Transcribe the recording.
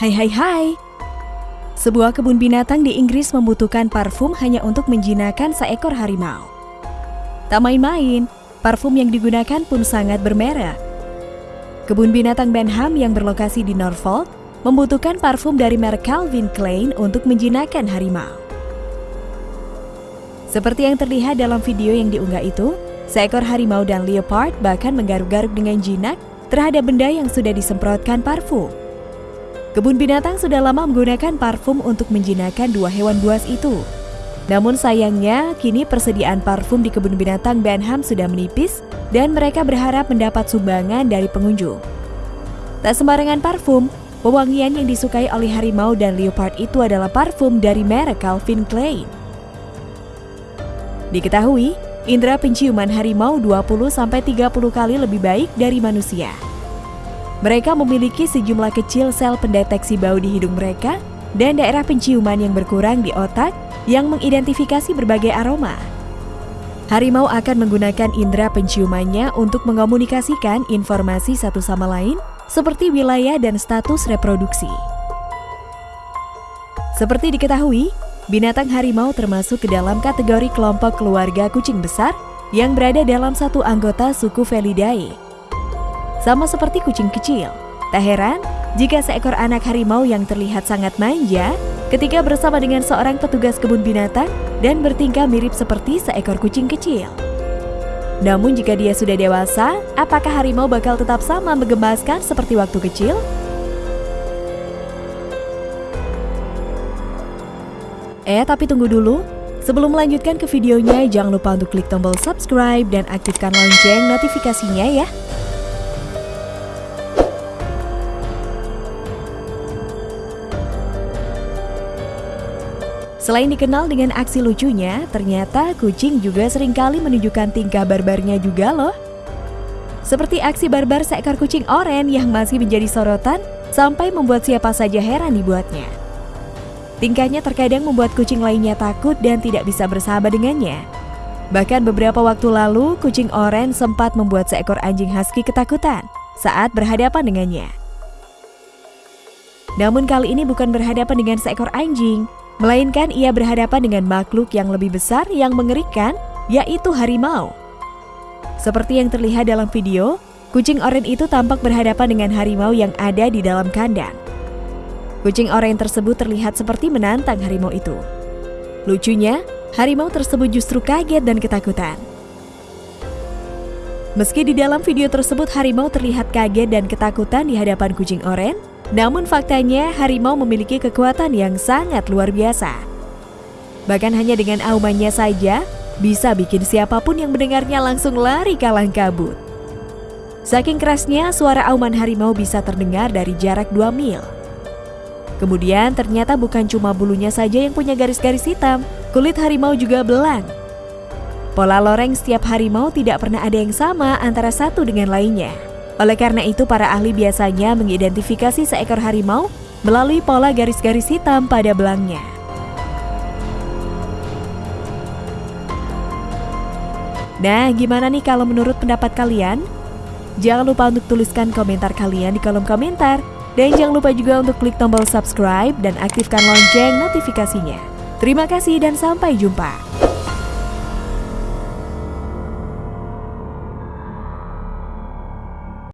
Hai hai hai. Sebuah kebun binatang di Inggris membutuhkan parfum hanya untuk menjinakkan seekor harimau. Tak main-main, parfum yang digunakan pun sangat bermerek. Kebun binatang Benham yang berlokasi di Norfolk membutuhkan parfum dari merek Calvin Klein untuk menjinakkan harimau. Seperti yang terlihat dalam video yang diunggah itu, seekor harimau dan leopard bahkan menggaruk-garuk dengan jinak terhadap benda yang sudah disemprotkan parfum. Kebun binatang sudah lama menggunakan parfum untuk menjinakkan dua hewan buas itu. Namun sayangnya, kini persediaan parfum di kebun binatang Benham sudah menipis dan mereka berharap mendapat sumbangan dari pengunjung. Tak sembarangan parfum, pewangian yang disukai oleh harimau dan leopard itu adalah parfum dari merek Calvin Klein. Diketahui, indera penciuman harimau 20-30 kali lebih baik dari manusia. Mereka memiliki sejumlah kecil sel pendeteksi bau di hidung mereka dan daerah penciuman yang berkurang di otak yang mengidentifikasi berbagai aroma. Harimau akan menggunakan indera penciumannya untuk mengomunikasikan informasi satu sama lain seperti wilayah dan status reproduksi. Seperti diketahui, binatang harimau termasuk ke dalam kategori kelompok keluarga kucing besar yang berada dalam satu anggota suku Felidae sama seperti kucing kecil. Tak heran jika seekor anak harimau yang terlihat sangat manja ketika bersama dengan seorang petugas kebun binatang dan bertingkah mirip seperti seekor kucing kecil. Namun jika dia sudah dewasa, apakah harimau bakal tetap sama menggemaskan seperti waktu kecil? Eh, tapi tunggu dulu. Sebelum melanjutkan ke videonya, jangan lupa untuk klik tombol subscribe dan aktifkan lonceng notifikasinya ya. Selain dikenal dengan aksi lucunya, ternyata kucing juga sering kali menunjukkan tingkah barbarnya juga loh. Seperti aksi barbar seekor kucing oren yang masih menjadi sorotan sampai membuat siapa saja heran dibuatnya. Tingkahnya terkadang membuat kucing lainnya takut dan tidak bisa bersahabat dengannya. Bahkan beberapa waktu lalu, kucing oren sempat membuat seekor anjing husky ketakutan saat berhadapan dengannya. Namun kali ini bukan berhadapan dengan seekor anjing, Melainkan ia berhadapan dengan makhluk yang lebih besar yang mengerikan, yaitu harimau. Seperti yang terlihat dalam video, kucing oranye itu tampak berhadapan dengan harimau yang ada di dalam kandang. Kucing oranye tersebut terlihat seperti menantang harimau itu. Lucunya, harimau tersebut justru kaget dan ketakutan. Meski di dalam video tersebut harimau terlihat kaget dan ketakutan di hadapan kucing oranye, namun faktanya harimau memiliki kekuatan yang sangat luar biasa. Bahkan hanya dengan aumannya saja, bisa bikin siapa pun yang mendengarnya langsung lari kalang kabut. Saking kerasnya, suara auman harimau bisa terdengar dari jarak 2 mil. Kemudian ternyata bukan cuma bulunya saja yang punya garis-garis hitam, kulit harimau juga belang. Pola loreng setiap harimau tidak pernah ada yang sama antara satu dengan lainnya. Oleh karena itu, para ahli biasanya mengidentifikasi seekor harimau melalui pola garis-garis hitam pada belangnya. Nah, gimana nih kalau menurut pendapat kalian? Jangan lupa untuk tuliskan komentar kalian di kolom komentar. Dan jangan lupa juga untuk klik tombol subscribe dan aktifkan lonceng notifikasinya. Terima kasih dan sampai jumpa.